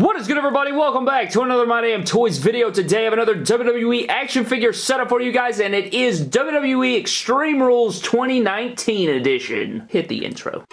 What is good everybody? Welcome back to another My Damn Toys video. Today I have another WWE action figure setup for you guys and it is WWE Extreme Rules 2019 edition. Hit the intro.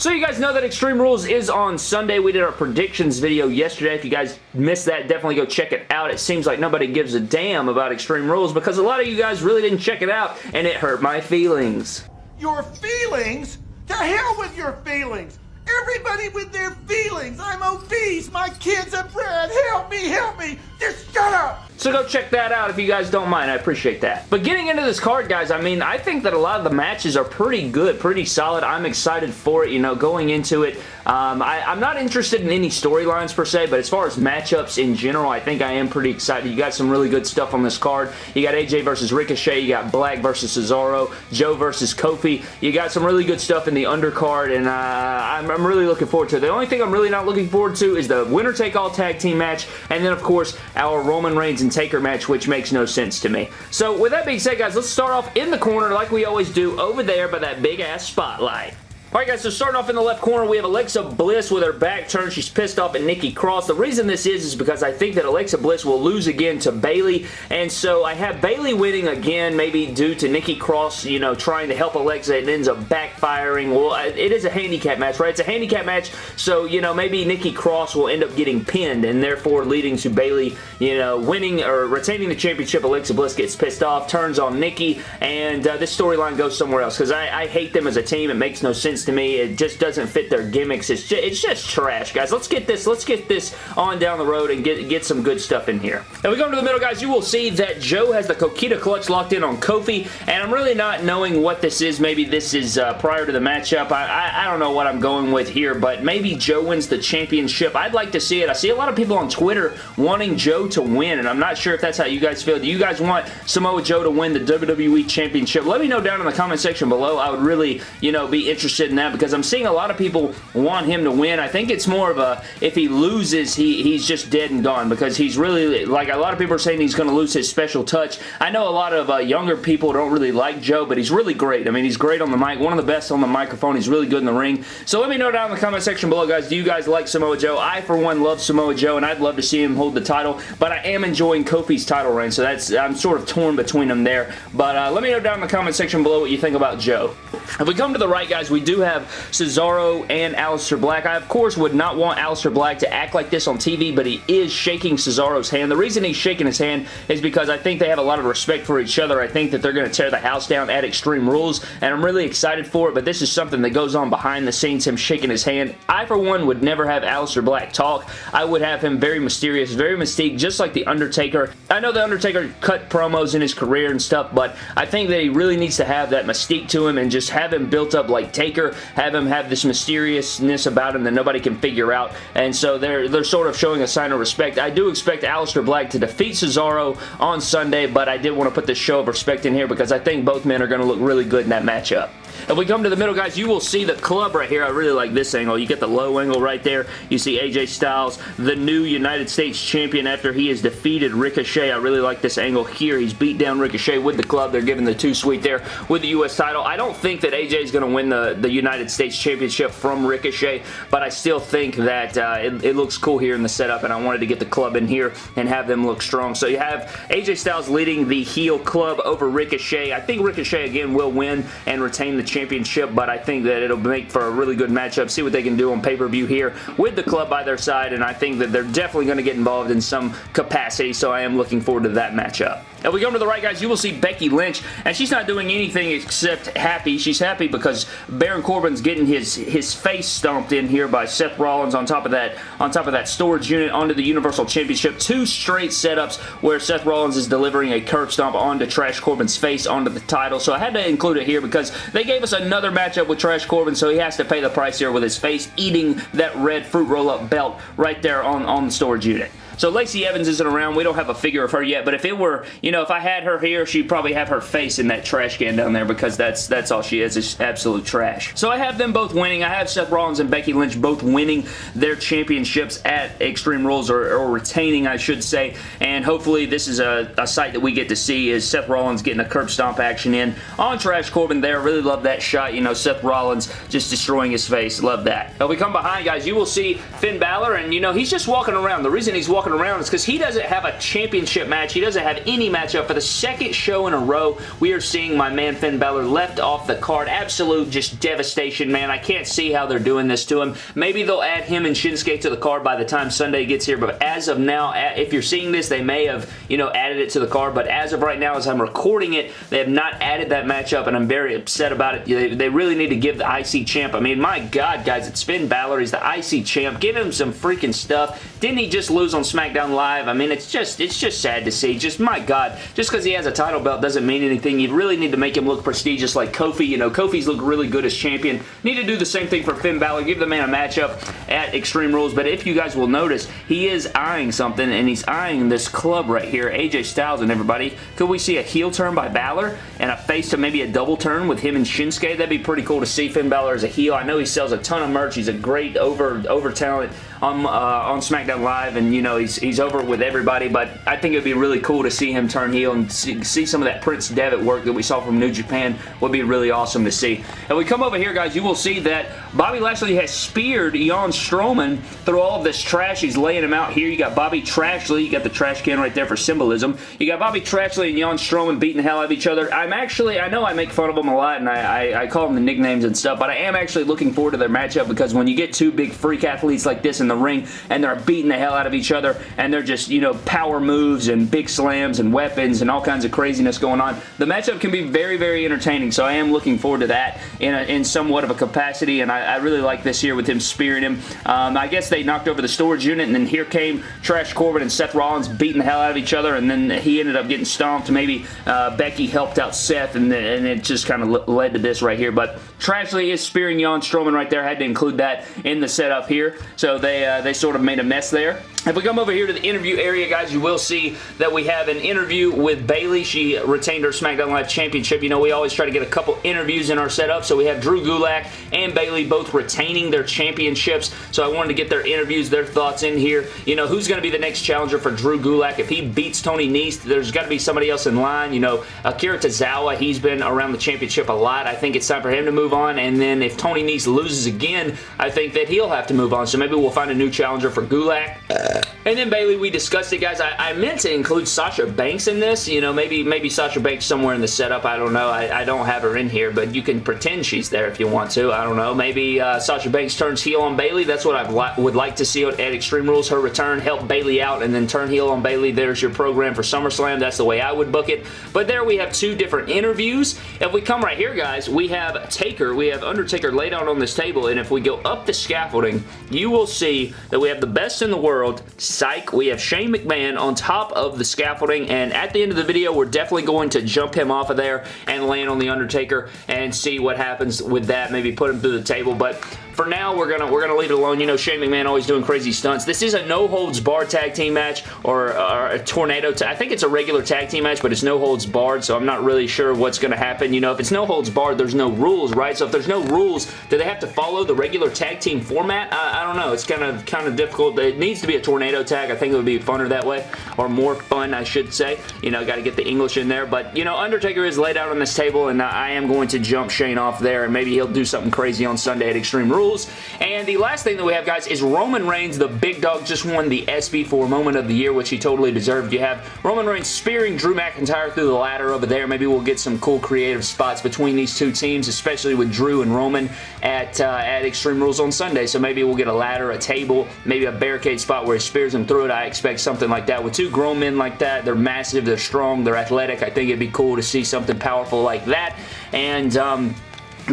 So you guys know that Extreme Rules is on Sunday. We did our predictions video yesterday. If you guys missed that, definitely go check it out. It seems like nobody gives a damn about Extreme Rules because a lot of you guys really didn't check it out and it hurt my feelings. Your feelings? To hell with your feelings! Everybody with their feelings! I'm obese! My kids are bred! Help me! Help me! Just shut up! So go check that out if you guys don't mind. I appreciate that. But getting into this card, guys, I mean, I think that a lot of the matches are pretty good, pretty solid. I'm excited for it, you know, going into it. Um, I, am not interested in any storylines per se, but as far as matchups in general, I think I am pretty excited. You got some really good stuff on this card. You got AJ versus Ricochet. You got Black versus Cesaro. Joe versus Kofi. You got some really good stuff in the undercard, and uh, I'm, I'm really looking forward to it. The only thing I'm really not looking forward to is the winner-take-all tag team match, and then, of course, our Roman Reigns and Taker match, which makes no sense to me. So with that being said, guys, let's start off in the corner like we always do over there by that big-ass spotlight. Alright guys, so starting off in the left corner, we have Alexa Bliss with her back turned. She's pissed off at Nikki Cross. The reason this is is because I think that Alexa Bliss will lose again to Bayley, and so I have Bayley winning again, maybe due to Nikki Cross, you know, trying to help Alexa. It ends up backfiring. Well, it is a handicap match, right? It's a handicap match, so, you know, maybe Nikki Cross will end up getting pinned, and therefore leading to Bayley, you know, winning or retaining the championship. Alexa Bliss gets pissed off, turns on Nikki, and uh, this storyline goes somewhere else, because I, I hate them as a team. It makes no sense to me. It just doesn't fit their gimmicks. It's just, it's just trash, guys. Let's get this. Let's get this on down the road and get, get some good stuff in here. Now we go into the middle, guys. You will see that Joe has the Coquina clutch locked in on Kofi, and I'm really not knowing what this is. Maybe this is uh, prior to the matchup. I, I, I don't know what I'm going with here, but maybe Joe wins the championship. I'd like to see it. I see a lot of people on Twitter wanting Joe to win, and I'm not sure if that's how you guys feel. Do you guys want Samoa Joe to win the WWE Championship? Let me know down in the comment section below. I would really, you know, be interested in that because because I'm seeing a lot of people want him to win. I think it's more of a, if he loses, he, he's just dead and gone because he's really, like a lot of people are saying he's going to lose his special touch. I know a lot of uh, younger people don't really like Joe, but he's really great. I mean, he's great on the mic, one of the best on the microphone. He's really good in the ring. So let me know down in the comment section below, guys. Do you guys like Samoa Joe? I, for one, love Samoa Joe, and I'd love to see him hold the title, but I am enjoying Kofi's title reign, so that's I'm sort of torn between them there. But uh, let me know down in the comment section below what you think about Joe. If we come to the right, guys, we do have Cesaro and Aleister Black. I, of course, would not want Aleister Black to act like this on TV, but he is shaking Cesaro's hand. The reason he's shaking his hand is because I think they have a lot of respect for each other. I think that they're going to tear the house down at Extreme Rules, and I'm really excited for it, but this is something that goes on behind the scenes, him shaking his hand. I, for one, would never have Aleister Black talk. I would have him very mysterious, very mystique, just like The Undertaker. I know The Undertaker cut promos in his career and stuff, but I think that he really needs to have that mystique to him and just have him built up like Taker, have him have this mysteriousness about him that nobody can figure out, and so they're, they're sort of showing a sign of respect. I do expect Aleister Black to defeat Cesaro on Sunday, but I did want to put this show of respect in here because I think both men are going to look really good in that matchup. If we come to the middle, guys, you will see the club right here. I really like this angle. You get the low angle right there. You see AJ Styles, the new United States champion after he has defeated Ricochet. I really like this angle here. He's beat down Ricochet with the club. They're giving the Too Sweet there with the U.S. title. I don't think that AJ is going to win the, the United States championship from Ricochet, but I still think that uh, it, it looks cool here in the setup, and I wanted to get the club in here and have them look strong. So you have AJ Styles leading the heel club over Ricochet. I think Ricochet, again, will win and retain the championship, but I think that it'll make for a really good matchup. See what they can do on pay-per-view here with the club by their side, and I think that they're definitely going to get involved in some capacity, so I am looking forward to that matchup. If we go to the right, guys, you will see Becky Lynch, and she's not doing anything except happy. She's happy because Baron Corbin's getting his his face stomped in here by Seth Rollins on top of that on top of that storage unit onto the Universal Championship. Two straight setups where Seth Rollins is delivering a curb stomp onto Trash Corbin's face onto the title. So I had to include it here because they gave us another matchup with Trash Corbin, so he has to pay the price here with his face eating that red fruit roll-up belt right there on, on the storage unit. So Lacey Evans isn't around. We don't have a figure of her yet, but if it were, you know, if I had her here, she'd probably have her face in that trash can down there because that's that's all she is, is absolute trash. So I have them both winning. I have Seth Rollins and Becky Lynch both winning their championships at Extreme Rules, or, or retaining, I should say, and hopefully this is a, a sight that we get to see is Seth Rollins getting a curb stomp action in on Trash Corbin there. Really love that shot. You know, Seth Rollins just destroying his face. Love that. Now we come behind, guys, you will see Finn Balor, and you know, he's just walking around. The reason he's walking around is because he doesn't have a championship match. He doesn't have any matchup. For the second show in a row, we are seeing my man Finn Balor left off the card. Absolute just devastation, man. I can't see how they're doing this to him. Maybe they'll add him and Shinsuke to the card by the time Sunday gets here, but as of now, if you're seeing this, they may have, you know, added it to the card, but as of right now, as I'm recording it, they have not added that matchup, and I'm very upset about it. They, they really need to give the IC champ. I mean, my God, guys, it's Finn Balor. He's the IC champ. Give him some freaking stuff. Didn't he just lose on SmackDown Live? I mean, it's just it's just sad to see. Just, my God, just because he has a title belt doesn't mean anything. You really need to make him look prestigious like Kofi. You know, Kofi's look really good as champion. Need to do the same thing for Finn Balor. Give the man a matchup at Extreme Rules, but if you guys will notice, he is eyeing something, and he's eyeing this club right here, AJ Styles and everybody. Could we see a heel turn by Balor and a face to maybe a double turn with him and Shinsuke? That'd be pretty cool to see Finn Balor as a heel. I know he sells a ton of merch. He's a great over, over talent on, uh, on SmackDown Live, and you know, he's, he's over with everybody, but I think it'd be really cool to see him turn heel and see, see some of that Prince Devitt work that we saw from New Japan would be really awesome to see. And we come over here, guys, you will see that Bobby Lashley has speared Braun Strowman through all of this trash. He's laying him out here. You got Bobby Trashley. You got the trash can right there for symbolism. You got Bobby Trashley and Braun Strowman beating the hell out of each other. I'm actually, I know I make fun of them a lot and I, I, I call them the nicknames and stuff, but I am actually looking forward to their matchup because when you get two big freak athletes like this in the ring and they're beating the hell out of each other and they're just, you know, power moves and big slams and weapons and all kinds of craziness going on, the matchup can be very, very entertaining. So I am looking forward to that in, a, in somewhat of a capacity and I, I really like this here with him spearing him. Um, I guess they knocked over the storage unit and then here came Trash Corbin and Seth Rollins beating the hell out of each other and then he ended up getting stomped. Maybe uh, Becky helped out Seth and, and it just kind of led to this right here. But Trashley is spearing Braun Strowman right there. Had to include that in the setup here. So they, uh, they sort of made a mess there. If we come over here to the interview area, guys, you will see that we have an interview with Bayley. She retained her SmackDown Live Championship. You know, we always try to get a couple interviews in our setup, so we have Drew Gulak and Bayley both retaining their championships, so I wanted to get their interviews, their thoughts in here. You know, who's going to be the next challenger for Drew Gulak? If he beats Tony Nese, there's got to be somebody else in line. You know, Akira Tozawa, he's been around the championship a lot. I think it's time for him to move on, and then if Tony Nese loses again, I think that he'll have to move on, so maybe we'll find a new challenger for Gulak. Uh, And then Bayley, we discussed it, guys. I, I, meant to include Sasha Banks in this. You know, maybe maybe Sasha Banks somewhere in the setup. I don't know. I, I don't have her in here, but you can pretend she's there if you want to. I don't know. Maybe uh, Sasha Banks turns heel on Bayley. That's what I li would like to see at Extreme Rules. Her return, help Bayley out, and then turn heel on Bayley. There's your program for SummerSlam. That's the way I would book it. But there we have two different interviews. If we come right here, guys, we have Taker. We have Undertaker laid out on this table, and if we go up the scaffolding, you will see that we have the best in the world, Psych. We have Shane McMahon on top of the scaffolding, and at the end of the video, we're definitely going to jump him off of there and land on The Undertaker and see what happens with that. Maybe put him through the table, but for now, we're gonna we're gonna leave it alone. You know, Shane McMahon always doing crazy stunts. This is a no holds barred tag team match or, or a tornado. I think it's a regular tag team match, but it's no holds barred, so I'm not really sure what's gonna happen. You know, if it's no holds barred, there's no rules, right? So if there's no rules, do they have to follow the regular tag team format? I, I don't know. It's kind of kind of difficult. It needs to be a tornado tag. I think it would be funner that way, or more fun, I should say. You know, got to get the English in there. But you know, Undertaker is laid out on this table, and I am going to jump Shane off there, and maybe he'll do something crazy on Sunday at Extreme Rules. And the last thing that we have, guys, is Roman Reigns, the big dog, just won the SB4 Moment of the Year, which he totally deserved. You have Roman Reigns spearing Drew McIntyre through the ladder over there. Maybe we'll get some cool creative spots between these two teams, especially with Drew and Roman at, uh, at Extreme Rules on Sunday. So maybe we'll get a ladder, a table, maybe a barricade spot where he spears him through it. I expect something like that. With two grown men like that, they're massive, they're strong, they're athletic. I think it'd be cool to see something powerful like that. And, um,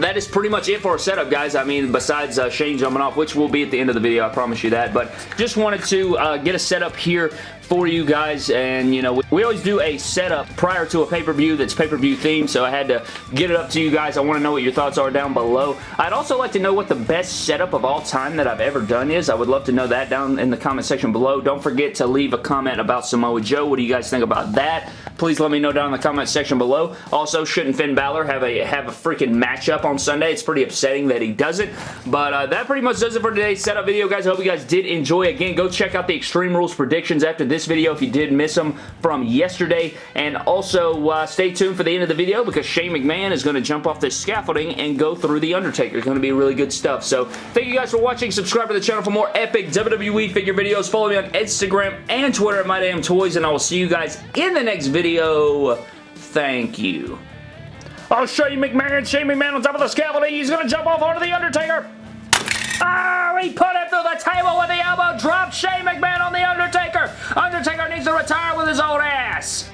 that is pretty much it for our setup, guys. I mean, besides uh, Shane jumping off, which will be at the end of the video, I promise you that. But just wanted to uh, get a setup here for you guys and you know we always do a setup prior to a pay-per-view that's pay-per-view themed so I had to get it up to you guys. I want to know what your thoughts are down below. I'd also like to know what the best setup of all time that I've ever done is. I would love to know that down in the comment section below. Don't forget to leave a comment about Samoa Joe. What do you guys think about that? Please let me know down in the comment section below. Also shouldn't Finn Balor have a have a freaking matchup on Sunday? It's pretty upsetting that he doesn't but uh, that pretty much does it for today's setup video guys. I hope you guys did enjoy. Again go check out the Extreme Rules predictions after this this video if you did miss them from yesterday. And also, uh, stay tuned for the end of the video because Shane McMahon is going to jump off this scaffolding and go through The Undertaker. It's going to be really good stuff. So, thank you guys for watching. Subscribe to the channel for more epic WWE figure videos. Follow me on Instagram and Twitter at MyDamnToys, and I will see you guys in the next video. Thank you. Oh, Shane McMahon, Shane McMahon on top of the scaffolding. He's going to jump off onto The Undertaker. Ah, oh, he put him through the table with the elbow drop. Shane McMahon on The Undertaker. Undertaker needs to retire with his old ass.